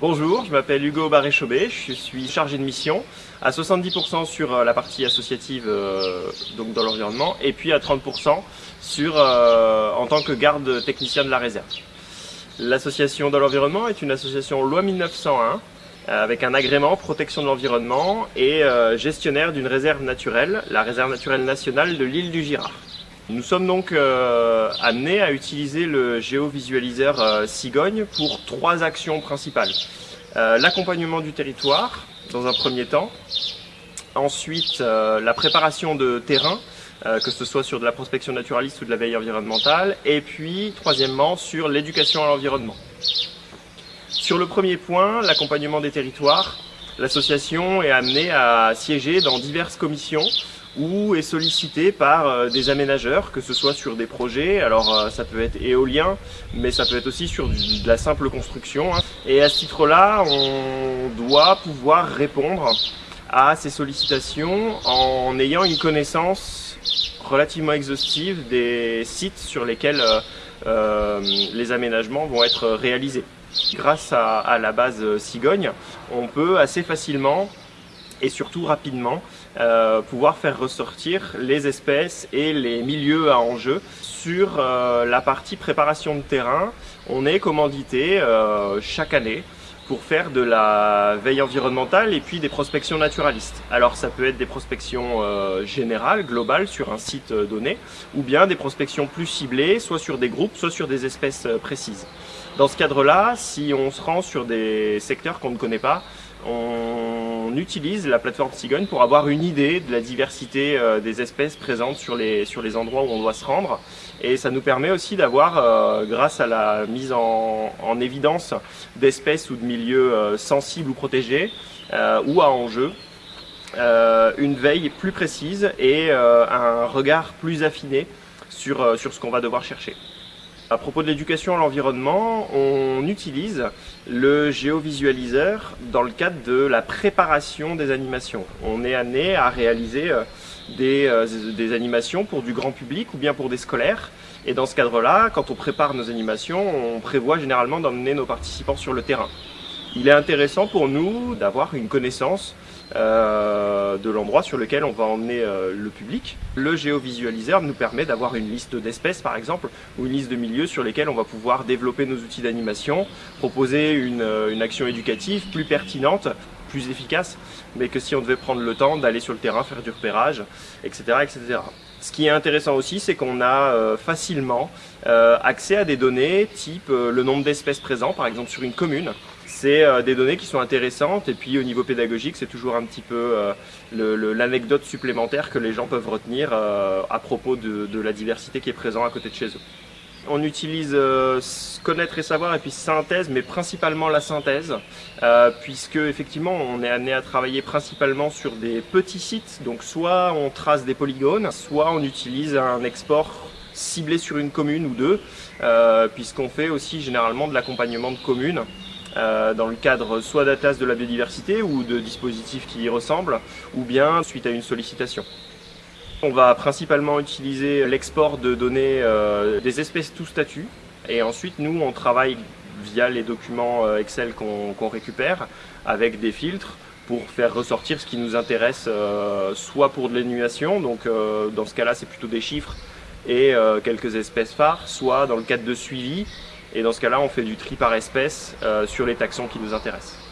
Bonjour, je m'appelle Hugo Barré-Chaubet, je suis chargé de mission à 70% sur euh, la partie associative euh, donc dans l'environnement et puis à 30% sur, euh, en tant que garde technicien de la réserve. L'association dans l'environnement est une association loi 1901 avec un agrément protection de l'environnement et gestionnaire d'une réserve naturelle, la réserve naturelle nationale de l'île du Girard. Nous sommes donc euh, amenés à utiliser le géovisualiseur euh, Cigogne pour trois actions principales. Euh, l'accompagnement du territoire, dans un premier temps. Ensuite, la préparation de terrain, que ce soit sur de la prospection naturaliste ou de la veille environnementale. Et puis, troisièmement, sur l'éducation à l'environnement. Sur le premier point, l'accompagnement des territoires, l'association est amenée à siéger dans diverses commissions ou est sollicité par euh, des aménageurs, que ce soit sur des projets, alors euh, ça peut être éolien, mais ça peut être aussi sur de la simple construction. Hein. Et à ce titre-là, on doit pouvoir répondre à ces sollicitations en ayant une connaissance relativement exhaustive des sites sur lesquels euh, les aménagements vont être réalisés. Grâce à, à la base Cigogne, on peut assez facilement et surtout rapidement euh, pouvoir faire ressortir les espèces et les milieux à enjeu. Sur euh, la partie préparation de terrain, on est commandité euh, chaque année pour faire de la veille environnementale et puis des prospections naturalistes. Alors ça peut être des prospections générales, globales sur un site donné, ou bien des prospections plus ciblées, soit sur des groupes, soit sur des espèces précises. Dans ce cadre-là, si on se rend sur des secteurs qu'on ne connaît pas, on utilise la plateforme Cigogne pour avoir une idée de la diversité euh, des espèces présentes sur les, sur les endroits où on doit se rendre. Et ça nous permet aussi d'avoir, euh, grâce à la mise en, évidence d'espèces ou de milieux euh, sensibles ou protégés ou à enjeu, une veille plus précise et un regard plus affiné sur, sur ce qu'on va devoir chercher. À propos de l'éducation à l'environnement, on utilise le géovisualiseur dans le cadre de la préparation des animations. On est amené à réaliser euh, des, euh, des animations pour du grand public ou bien pour des scolaires. Et dans ce cadre-là, quand on prépare nos animations, on prévoit généralement d'emmener nos participants sur le terrain. Il est intéressant pour nous d'avoir une connaissance euh, de l'endroit sur lequel on va emmener euh, le public. Le géovisualiseur nous permet d'avoir une liste d'espèces par exemple, ou une liste de milieux sur lesquels on va pouvoir développer nos outils d'animation, proposer une, euh, une action éducative plus pertinente, plus efficace, mais que si on devait prendre le temps d'aller sur le terrain, faire du repérage, etc. etc. Ce qui est intéressant aussi, c'est qu'on a facilement accès à des données type le nombre d'espèces présentes, par exemple sur une commune, c'est euh, des données qui sont intéressantes et puis au niveau pédagogique c'est toujours un petit peu euh, l'anecdote supplémentaire que les gens peuvent retenir euh, à propos de, la diversité qui est présente à côté de chez eux. On utilise connaître et savoir et puis synthèse, mais principalement la synthèse, puisque effectivement on est amené à travailler principalement sur des petits sites, donc soit on trace des polygones, soit on utilise un export ciblé sur une commune ou deux, puisqu'on fait aussi généralement de l'accompagnement de communes. Euh, dans le cadre soit d'atlas de la biodiversité ou de dispositifs qui y ressemblent, ou bien suite à une sollicitation. On va principalement utiliser l'export de données euh, des espèces tout statut, et ensuite nous on travaille via les documents euh, Excel qu'on récupère avec des filtres pour faire ressortir ce qui nous intéresse soit pour de l'annulation, donc dans ce cas-là c'est plutôt des chiffres et quelques espèces phares, soit dans le cadre de suivi et dans ce cas-là, on fait du tri par espèce euh, sur les taxons qui nous intéressent.